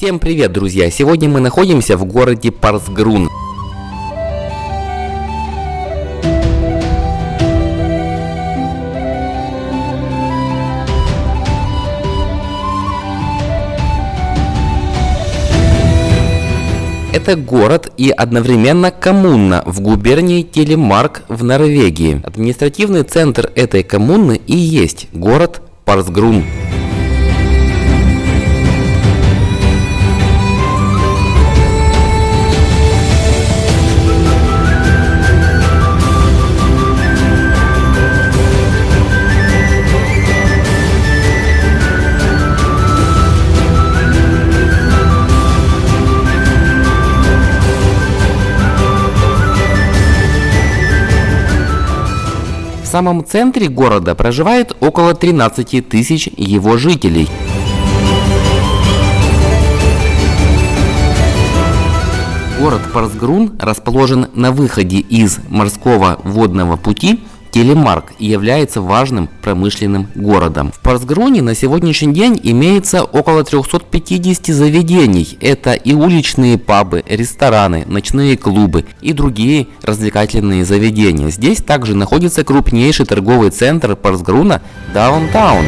Всем привет, друзья! Сегодня мы находимся в городе Парсгрун. Это город и одновременно коммуна в губернии Телемарк в Норвегии. Административный центр этой коммуны и есть город Парсгрун. В самом центре города проживает около 13 тысяч его жителей. Город Парсгрун расположен на выходе из морского водного пути Телемарк является важным промышленным городом. В Парсгроне на сегодняшний день имеется около 350 заведений. Это и уличные пабы, рестораны, ночные клубы и другие развлекательные заведения. Здесь также находится крупнейший торговый центр Парсгруна Даунтаун.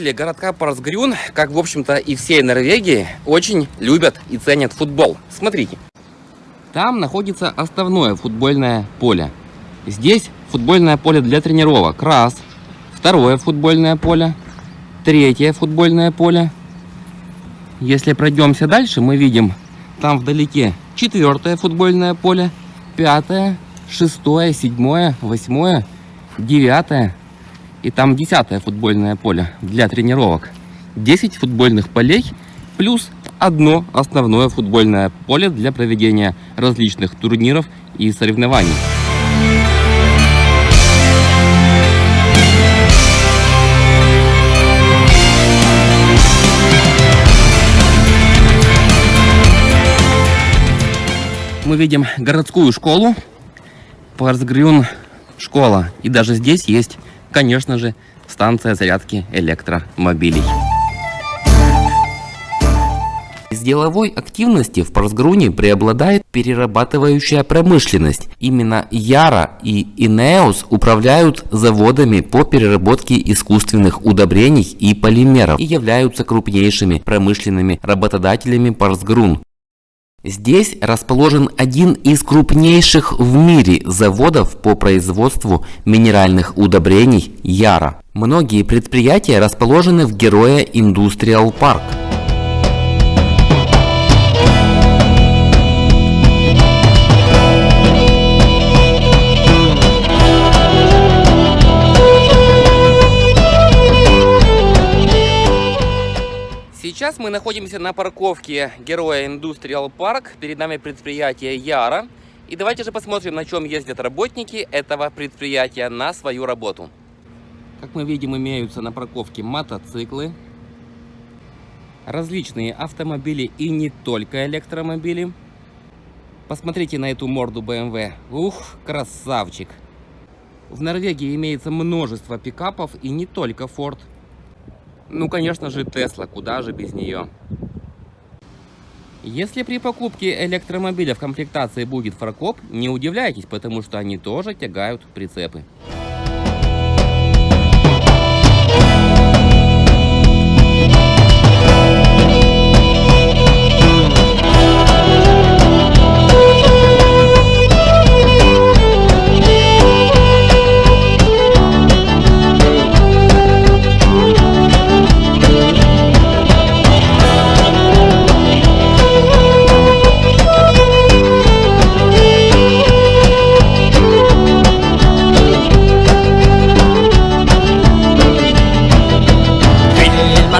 Жители городка Парсгрюн, как в общем-то и всей Норвегии, очень любят и ценят футбол. Смотрите. Там находится основное футбольное поле. Здесь футбольное поле для тренировок. Раз. Второе футбольное поле. Третье футбольное поле. Если пройдемся дальше, мы видим там вдалеке четвертое футбольное поле. Пятое, шестое, седьмое, восьмое, девятое, и там десятое футбольное поле для тренировок. 10 футбольных полей плюс одно основное футбольное поле для проведения различных турниров и соревнований. Мы видим городскую школу, Парсгрюн школа. И даже здесь есть конечно же, станция зарядки электромобилей. Из деловой активности в Парсгруне преобладает перерабатывающая промышленность. Именно Яра и Инеус управляют заводами по переработке искусственных удобрений и полимеров и являются крупнейшими промышленными работодателями Парсгрун. Здесь расположен один из крупнейших в мире заводов по производству минеральных удобрений Яра. Многие предприятия расположены в Героя Индустриал Парк. Сейчас мы находимся на парковке Героя Индустриал Парк. Перед нами предприятие Яра. И давайте же посмотрим, на чем ездят работники этого предприятия на свою работу. Как мы видим, имеются на парковке мотоциклы, различные автомобили и не только электромобили. Посмотрите на эту морду BMW. Ух, красавчик! В Норвегии имеется множество пикапов и не только Ford. Ну, конечно же, Тесла, куда же без нее. Если при покупке электромобиля в комплектации будет фаркоп, не удивляйтесь, потому что они тоже тягают прицепы.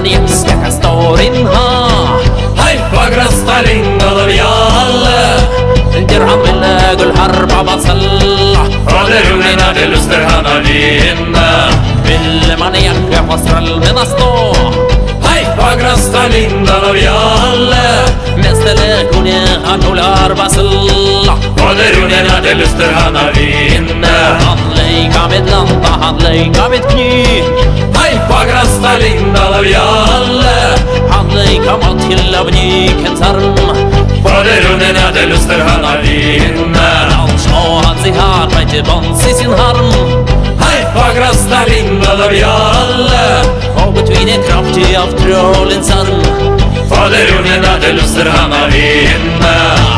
Yes, jeg kan stå din ha حيفا كريستالين الريال الدرهم النادو الحرب بصل ولرمنا للسترهان لينا بالمانيا في حصر المنصطو حيفا كريستالين الريال مثل كوني هانو الاربصل ولرمنا للسترهان لينا هنليك عمد لنطا هنليك عمد كنيك красна линдала вялла Ханлы камат хиллабни кенсарм Фадеруне наде люстер хана винна Алшо хацихар мэти банси синхарм Хайфа красна линдала вялла Хобы твине крапти автролинсарм Фадеруне наде люстер хана винна